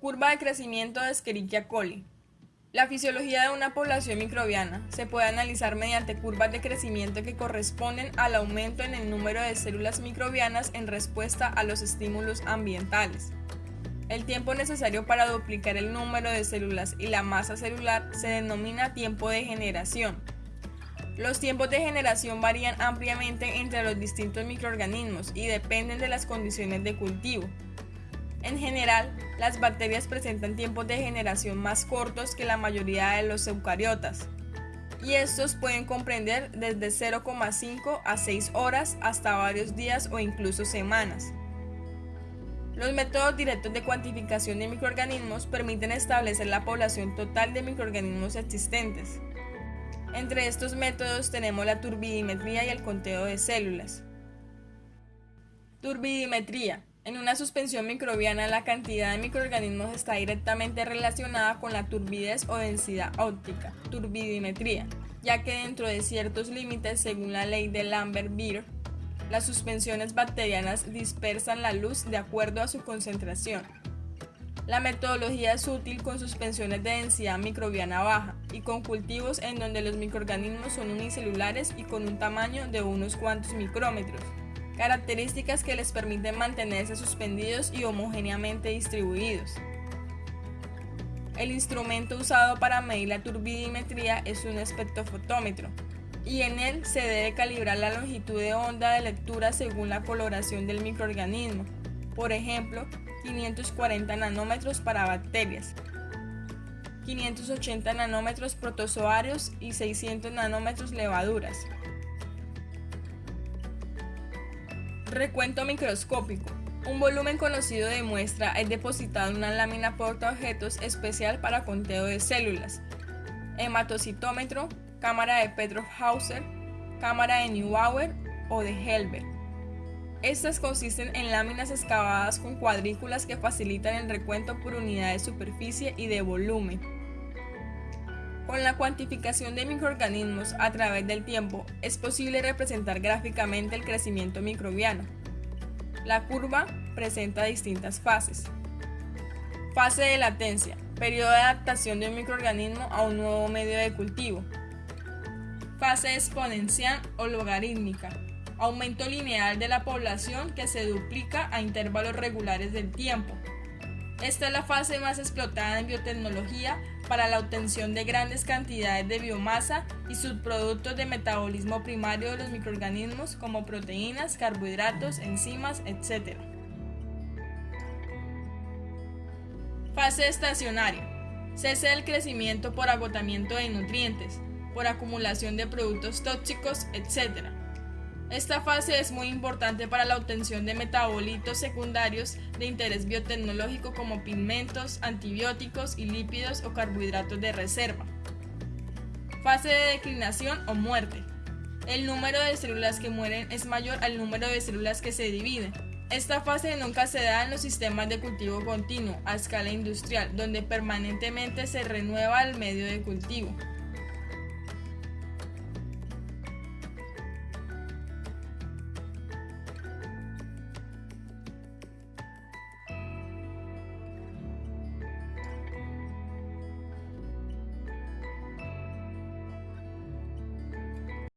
Curva de crecimiento de Escherichia coli. La fisiología de una población microbiana se puede analizar mediante curvas de crecimiento que corresponden al aumento en el número de células microbianas en respuesta a los estímulos ambientales. El tiempo necesario para duplicar el número de células y la masa celular se denomina tiempo de generación. Los tiempos de generación varían ampliamente entre los distintos microorganismos y dependen de las condiciones de cultivo. En general, las bacterias presentan tiempos de generación más cortos que la mayoría de los eucariotas, y estos pueden comprender desde 0,5 a 6 horas hasta varios días o incluso semanas. Los métodos directos de cuantificación de microorganismos permiten establecer la población total de microorganismos existentes. Entre estos métodos tenemos la turbidimetría y el conteo de células. Turbidimetría en una suspensión microbiana, la cantidad de microorganismos está directamente relacionada con la turbidez o densidad óptica, turbidimetría, ya que dentro de ciertos límites, según la ley de Lambert-Beer, las suspensiones bacterianas dispersan la luz de acuerdo a su concentración. La metodología es útil con suspensiones de densidad microbiana baja y con cultivos en donde los microorganismos son unicelulares y con un tamaño de unos cuantos micrómetros características que les permiten mantenerse suspendidos y homogéneamente distribuidos. El instrumento usado para medir la turbidimetría es un espectrofotómetro, y en él se debe calibrar la longitud de onda de lectura según la coloración del microorganismo, por ejemplo, 540 nanómetros para bacterias, 580 nanómetros protozoarios y 600 nanómetros levaduras. Recuento microscópico. Un volumen conocido de muestra es depositado en una lámina portaobjetos especial para conteo de células. Hematocitómetro, cámara de Petroff-Hauser, cámara de Neubauer o de Helbert. Estas consisten en láminas excavadas con cuadrículas que facilitan el recuento por unidad de superficie y de volumen. Con la cuantificación de microorganismos a través del tiempo es posible representar gráficamente el crecimiento microbiano. La curva presenta distintas fases. Fase de latencia, periodo de adaptación de un microorganismo a un nuevo medio de cultivo. Fase exponencial o logarítmica, aumento lineal de la población que se duplica a intervalos regulares del tiempo. Esta es la fase más explotada en biotecnología para la obtención de grandes cantidades de biomasa y subproductos de metabolismo primario de los microorganismos como proteínas, carbohidratos, enzimas, etc. Fase estacionaria. Cese del crecimiento por agotamiento de nutrientes, por acumulación de productos tóxicos, etc. Esta fase es muy importante para la obtención de metabolitos secundarios de interés biotecnológico como pigmentos, antibióticos y lípidos o carbohidratos de reserva. Fase de declinación o muerte. El número de células que mueren es mayor al número de células que se dividen. Esta fase nunca se da en los sistemas de cultivo continuo a escala industrial, donde permanentemente se renueva el medio de cultivo.